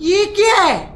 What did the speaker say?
这什么呀？